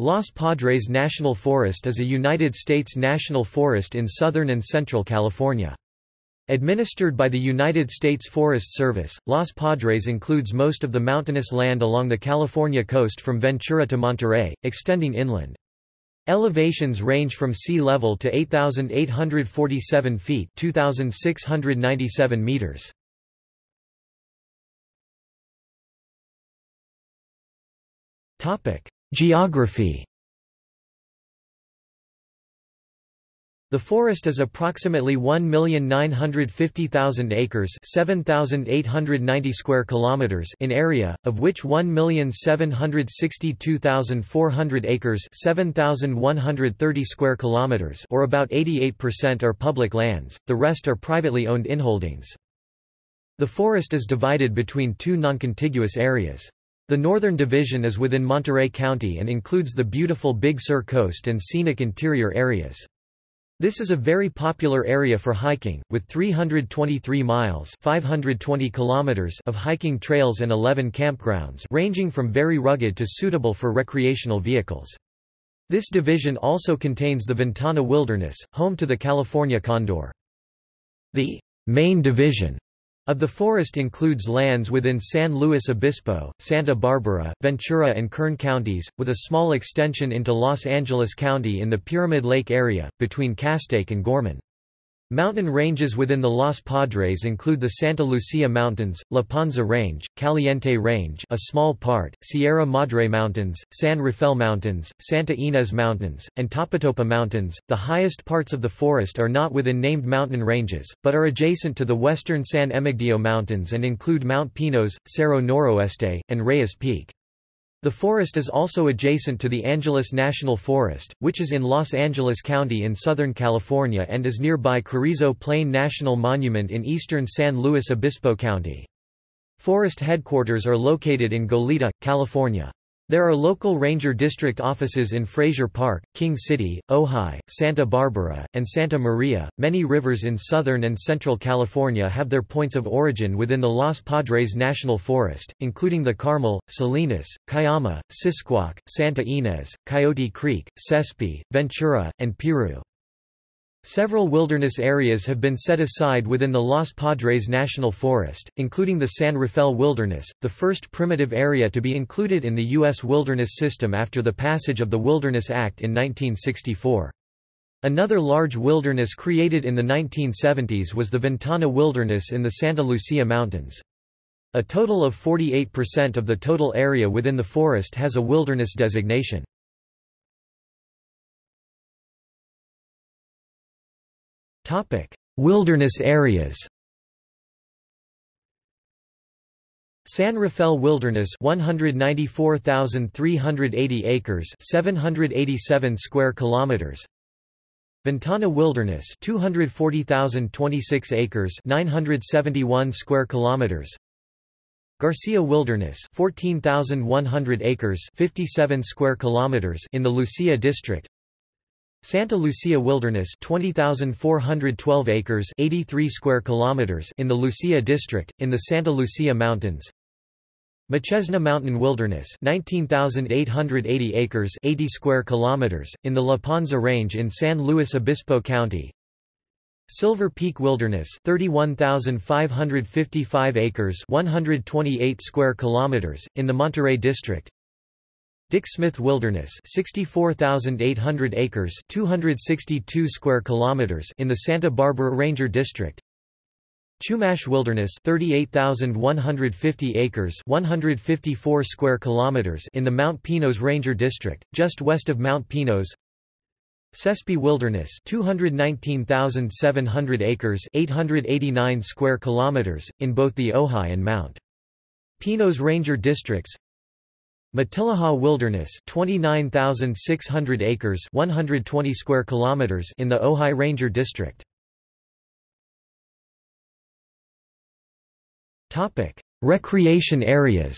Los Padres National Forest is a United States national forest in southern and central California. Administered by the United States Forest Service, Los Padres includes most of the mountainous land along the California coast from Ventura to Monterey, extending inland. Elevations range from sea level to 8,847 feet 2,697 meters. Geography The forest is approximately 1,950,000 acres, 7,890 square kilometers in area, of which 1,762,400 acres, 7,130 square kilometers, or about 88% are public lands. The rest are privately owned inholdings. The forest is divided between two noncontiguous areas. The northern division is within Monterey County and includes the beautiful Big Sur coast and scenic interior areas. This is a very popular area for hiking, with 323 miles 520 kilometers of hiking trails and 11 campgrounds ranging from very rugged to suitable for recreational vehicles. This division also contains the Ventana Wilderness, home to the California condor. The main division of the forest includes lands within San Luis Obispo, Santa Barbara, Ventura and Kern counties, with a small extension into Los Angeles County in the Pyramid Lake area, between Castaic and Gorman. Mountain ranges within the Los Padres include the Santa Lucia Mountains, La Panza Range, Caliente Range a small part, Sierra Madre Mountains, San Rafael Mountains, Santa Ynez Mountains, and Topatopa Mountains. The highest parts of the forest are not within named mountain ranges, but are adjacent to the western San Emigdio Mountains and include Mount Pinos, Cerro Noroeste, and Reyes Peak. The forest is also adjacent to the Angeles National Forest, which is in Los Angeles County in Southern California and is nearby Carrizo Plain National Monument in eastern San Luis Obispo County. Forest headquarters are located in Goleta, California. There are local ranger district offices in Frazier Park, King City, Ojai, Santa Barbara, and Santa Maria. Many rivers in southern and central California have their points of origin within the Los Padres National Forest, including the Carmel, Salinas, Cuyama, Sisquoc, Santa Ynez, Coyote Creek, Sespe, Ventura, and Piru. Several wilderness areas have been set aside within the Los Padres National Forest, including the San Rafael Wilderness, the first primitive area to be included in the U.S. wilderness system after the passage of the Wilderness Act in 1964. Another large wilderness created in the 1970s was the Ventana Wilderness in the Santa Lucia Mountains. A total of 48% of the total area within the forest has a wilderness designation. Wilderness areas. San Rafael Wilderness 194,380 acres 787 square kilometers. Ventana Wilderness 240,026 acres 971 square kilometers. Garcia Wilderness 14,100 acres 57 square kilometers in the Lucia district Santa Lucia Wilderness 20,412 acres 83 square kilometers in the Lucia district, in the Santa Lucia Mountains. Machesna Mountain Wilderness 19,880 acres 80 square kilometers, in the La Panza Range in San Luis Obispo County. Silver Peak Wilderness 31,555 acres 128 square kilometers, in the Monterey district Dick Smith Wilderness 64,800 acres 262 square kilometers in the Santa Barbara Ranger District. Chumash Wilderness 38,150 acres 154 square kilometers in the Mount Pinos Ranger District, just west of Mount Pinos. Sespe Wilderness 219,700 acres 889 square kilometers, in both the Ojai and Mount Pinos Ranger Districts Matilija Wilderness 29,600 acres 120 square kilometers in the Ojai Ranger District. Topic: Recreation areas.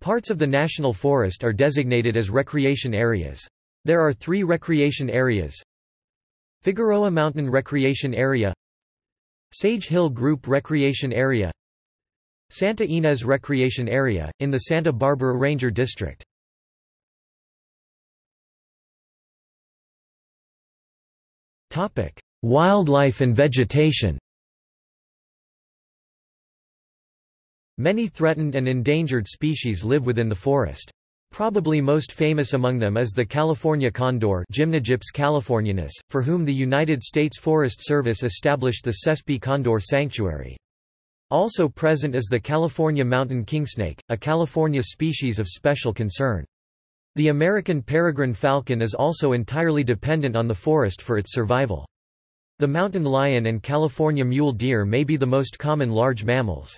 Parts of the national forest are designated as recreation areas. There are 3 recreation areas. Figueroa Mountain Recreation Area Sage Hill Group Recreation Area Santa Ynez Recreation Area, in the Santa Barbara Ranger District. Wildlife and vegetation Many threatened and endangered species live within the forest. Probably most famous among them is the California condor Gymnogyps californianus, for whom the United States Forest Service established the Sespe Condor Sanctuary. Also present is the California mountain kingsnake, a California species of special concern. The American peregrine falcon is also entirely dependent on the forest for its survival. The mountain lion and California mule deer may be the most common large mammals.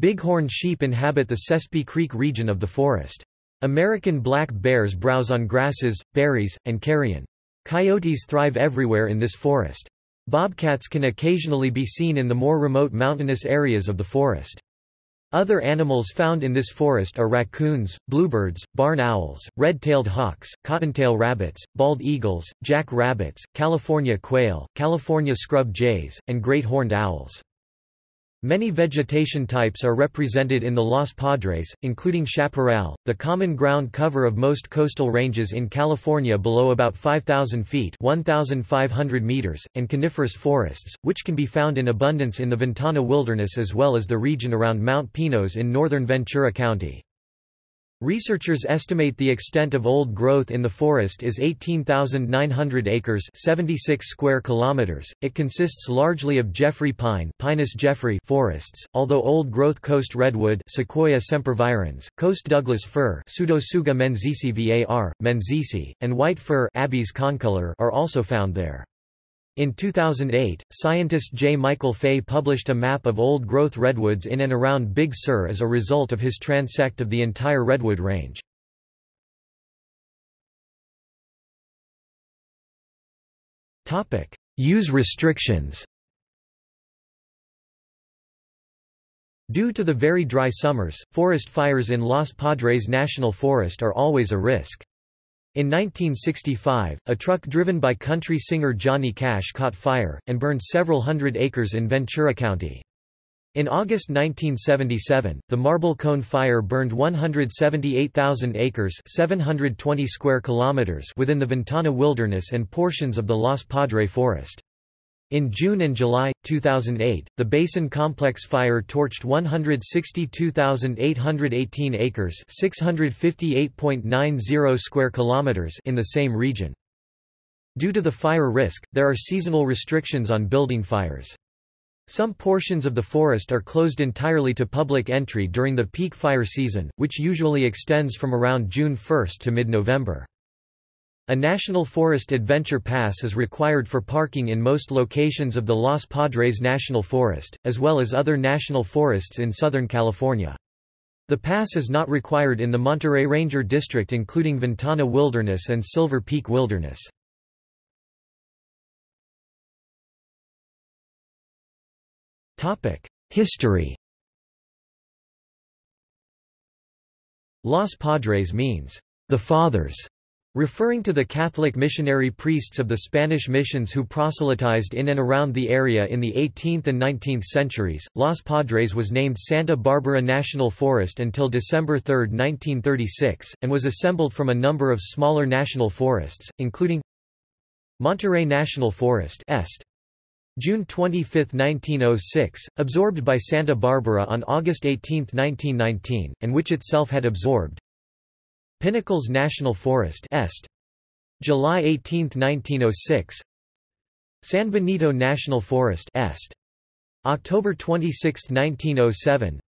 Bighorn sheep inhabit the Sespe Creek region of the forest. American black bears browse on grasses, berries, and carrion. Coyotes thrive everywhere in this forest. Bobcats can occasionally be seen in the more remote mountainous areas of the forest. Other animals found in this forest are raccoons, bluebirds, barn owls, red-tailed hawks, cottontail rabbits, bald eagles, jack rabbits, California quail, California scrub jays, and great horned owls. Many vegetation types are represented in the Los Padres, including chaparral, the common ground cover of most coastal ranges in California below about 5,000 feet 1,500 meters, and coniferous forests, which can be found in abundance in the Ventana Wilderness as well as the region around Mount Pinos in northern Ventura County. Researchers estimate the extent of old growth in the forest is 18,900 acres 76 square kilometers. It consists largely of Jeffrey pine Pinus jeffreyi forests, although old-growth coast redwood Sequoia sempervirens, coast Douglas fir Pseudotsuga menziesii var, and white fir Abies concolor are also found there. In 2008, scientist J. Michael Fay published a map of old-growth redwoods in and around Big Sur as a result of his transect of the entire redwood range. Use restrictions Due to the very dry summers, forest fires in Los Padres National Forest are always a risk. In 1965, a truck driven by country singer Johnny Cash caught fire, and burned several hundred acres in Ventura County. In August 1977, the Marble Cone Fire burned 178,000 acres 720 square kilometers within the Ventana Wilderness and portions of the Los Padre Forest. In June and July, 2008, the Basin Complex fire torched 162,818 acres 658.90 square kilometers in the same region. Due to the fire risk, there are seasonal restrictions on building fires. Some portions of the forest are closed entirely to public entry during the peak fire season, which usually extends from around June 1 to mid-November. A National Forest Adventure Pass is required for parking in most locations of the Los Padres National Forest, as well as other national forests in Southern California. The pass is not required in the Monterey Ranger District including Ventana Wilderness and Silver Peak Wilderness. History Los Padres means, the Fathers, Referring to the Catholic missionary priests of the Spanish missions who proselytized in and around the area in the 18th and 19th centuries, Los Padres was named Santa Barbara National Forest until December 3, 1936, and was assembled from a number of smaller national forests, including Monterey National Forest Est. June 25, 1906, absorbed by Santa Barbara on August 18, 1919, and which itself had absorbed Pinnacles National Forest Est. July 18, 1906 San Benito National Forest Est. October 26, 1907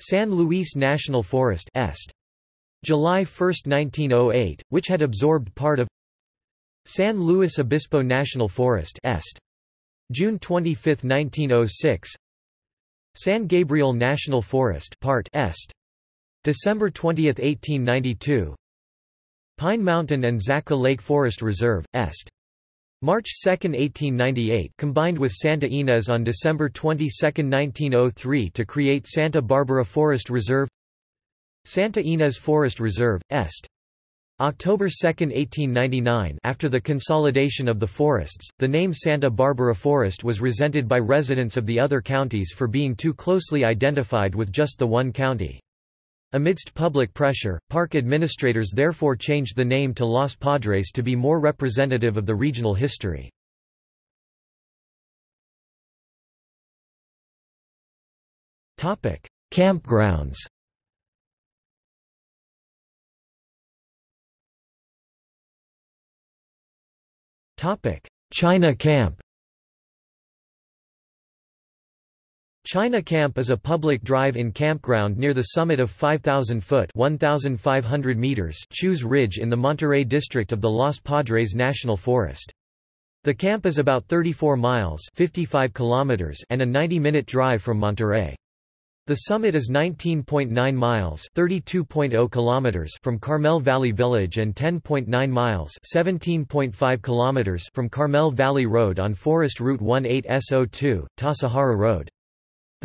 San Luis National Forest Est. July 1, 1908, which had absorbed part of San Luis Obispo National Forest Est. June 25, 1906 San Gabriel National Forest Part Est. December 20, 1892 Pine Mountain and Zaca Lake Forest Reserve, Est. March 2, 1898 combined with Santa Ynez on December 22, 1903 to create Santa Barbara Forest Reserve Santa Ynez Forest Reserve, Est. October 2, 1899 after the consolidation of the forests, the name Santa Barbara Forest was resented by residents of the other counties for being too closely identified with just the one county. Amidst public pressure, park administrators therefore changed the name to Los Padres to be more representative of the regional history. Campgrounds China Camp China Camp is a public drive-in campground near the summit of 5,000 foot 1,500 meters Chews Ridge in the Monterey district of the Los Padres National Forest. The camp is about 34 miles 55 kilometers and a 90-minute drive from Monterey. The summit is 19.9 miles (32.0 kilometers) from Carmel Valley Village and 10.9 miles (17.5 kilometers) from Carmel Valley Road on Forest Route 18S02, Tasajara Road.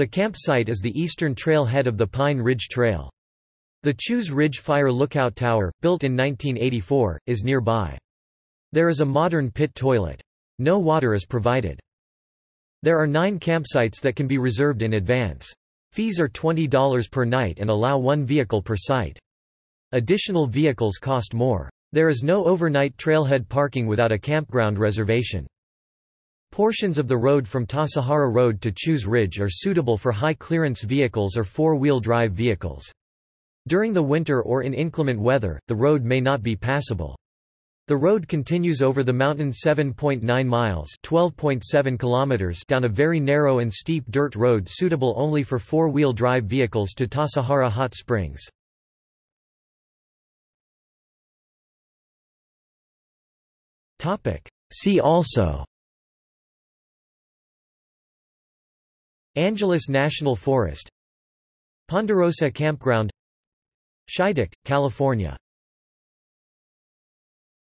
The campsite is the eastern trailhead of the Pine Ridge Trail. The Chews Ridge Fire Lookout Tower, built in 1984, is nearby. There is a modern pit toilet. No water is provided. There are nine campsites that can be reserved in advance. Fees are $20 per night and allow one vehicle per site. Additional vehicles cost more. There is no overnight trailhead parking without a campground reservation. Portions of the road from Tasajara Road to Chews Ridge are suitable for high-clearance vehicles or four-wheel drive vehicles. During the winter or in inclement weather, the road may not be passable. The road continues over the mountain 7.9 miles (12.7 kilometers) down a very narrow and steep dirt road suitable only for four-wheel drive vehicles to Tasajara Hot Springs. See also Angeles National Forest Ponderosa Campground Shydock, California